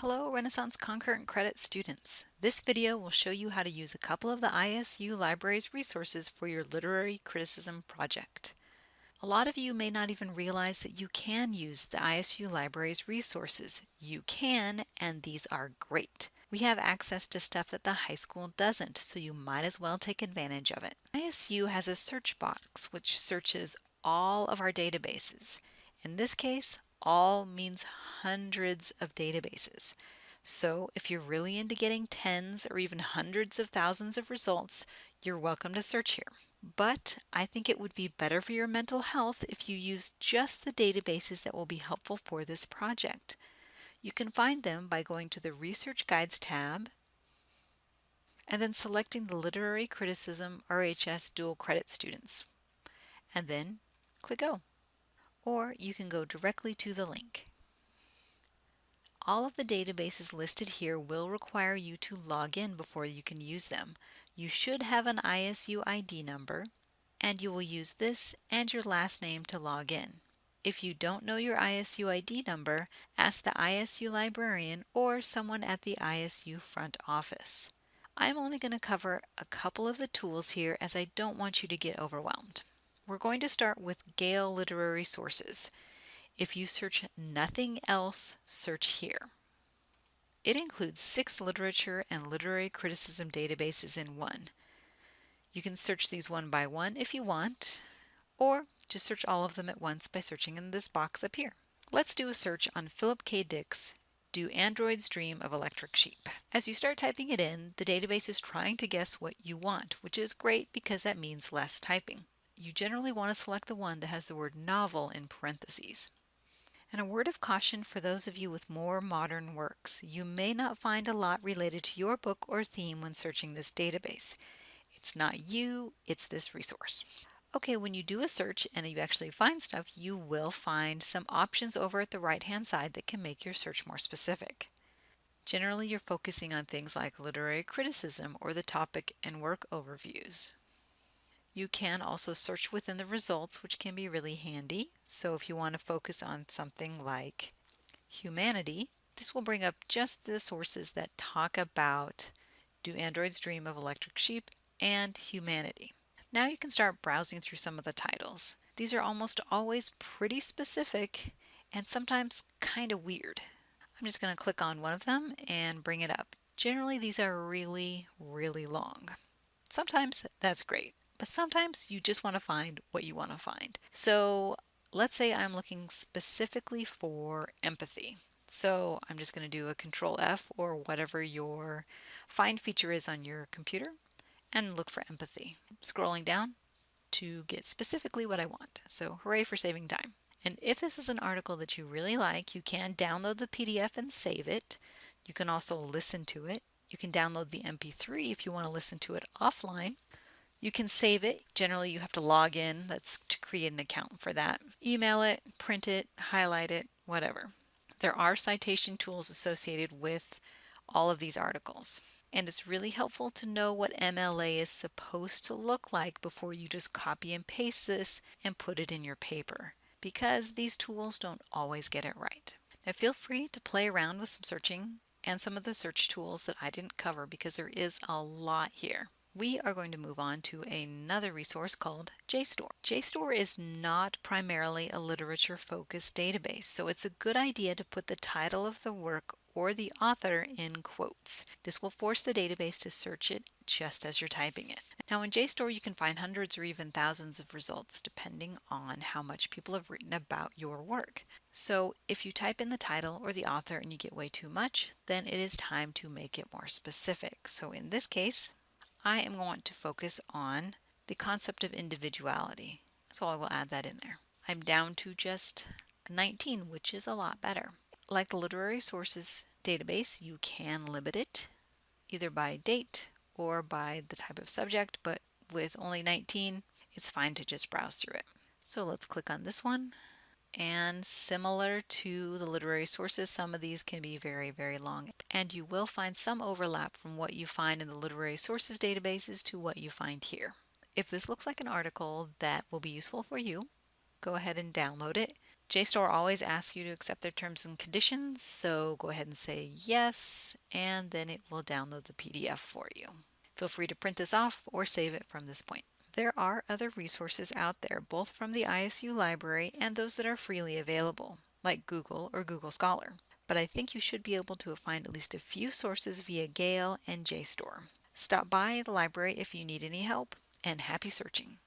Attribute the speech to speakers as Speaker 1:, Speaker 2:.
Speaker 1: Hello Renaissance Concurrent Credit students. This video will show you how to use a couple of the ISU Library's resources for your literary criticism project. A lot of you may not even realize that you can use the ISU Library's resources. You can, and these are great. We have access to stuff that the high school doesn't, so you might as well take advantage of it. ISU has a search box which searches all of our databases. In this case, all means hundreds of databases. So if you're really into getting tens or even hundreds of thousands of results, you're welcome to search here. But I think it would be better for your mental health if you use just the databases that will be helpful for this project. You can find them by going to the Research Guides tab and then selecting the Literary Criticism RHS Dual Credit Students and then click Go or you can go directly to the link. All of the databases listed here will require you to log in before you can use them. You should have an ISU ID number, and you will use this and your last name to log in. If you don't know your ISU ID number, ask the ISU librarian or someone at the ISU front office. I'm only going to cover a couple of the tools here as I don't want you to get overwhelmed. We're going to start with Gale Literary Sources. If you search nothing else, search here. It includes six literature and literary criticism databases in one. You can search these one by one if you want, or just search all of them at once by searching in this box up here. Let's do a search on Philip K. Dick's Do Androids Dream of Electric Sheep? As you start typing it in, the database is trying to guess what you want, which is great because that means less typing you generally want to select the one that has the word novel in parentheses. And a word of caution for those of you with more modern works. You may not find a lot related to your book or theme when searching this database. It's not you, it's this resource. Okay, when you do a search and you actually find stuff, you will find some options over at the right hand side that can make your search more specific. Generally, you're focusing on things like literary criticism or the topic and work overviews. You can also search within the results, which can be really handy. So if you want to focus on something like humanity, this will bring up just the sources that talk about Do Androids Dream of Electric Sheep and Humanity. Now you can start browsing through some of the titles. These are almost always pretty specific and sometimes kind of weird. I'm just going to click on one of them and bring it up. Generally these are really, really long. Sometimes that's great but sometimes you just want to find what you want to find. So let's say I'm looking specifically for empathy. So I'm just going to do a control F or whatever your find feature is on your computer and look for empathy. Scrolling down to get specifically what I want. So hooray for saving time. And if this is an article that you really like, you can download the PDF and save it. You can also listen to it. You can download the MP3 if you want to listen to it offline. You can save it. Generally, you have to log in. That's to create an account for that. Email it, print it, highlight it, whatever. There are citation tools associated with all of these articles. And it's really helpful to know what MLA is supposed to look like before you just copy and paste this and put it in your paper because these tools don't always get it right. Now feel free to play around with some searching and some of the search tools that I didn't cover because there is a lot here we are going to move on to another resource called JSTOR. JSTOR is not primarily a literature focused database, so it's a good idea to put the title of the work or the author in quotes. This will force the database to search it just as you're typing it. Now in JSTOR you can find hundreds or even thousands of results depending on how much people have written about your work. So if you type in the title or the author and you get way too much, then it is time to make it more specific. So in this case, I am going to focus on the concept of individuality. So I will add that in there. I'm down to just 19, which is a lot better. Like the literary sources database, you can limit it either by date or by the type of subject, but with only 19, it's fine to just browse through it. So let's click on this one and similar to the literary sources, some of these can be very, very long. And you will find some overlap from what you find in the literary sources databases to what you find here. If this looks like an article that will be useful for you, go ahead and download it. JSTOR always asks you to accept their terms and conditions, so go ahead and say yes, and then it will download the PDF for you. Feel free to print this off or save it from this point. There are other resources out there, both from the ISU library and those that are freely available, like Google or Google Scholar. But I think you should be able to find at least a few sources via Gale and JSTOR. Stop by the library if you need any help, and happy searching!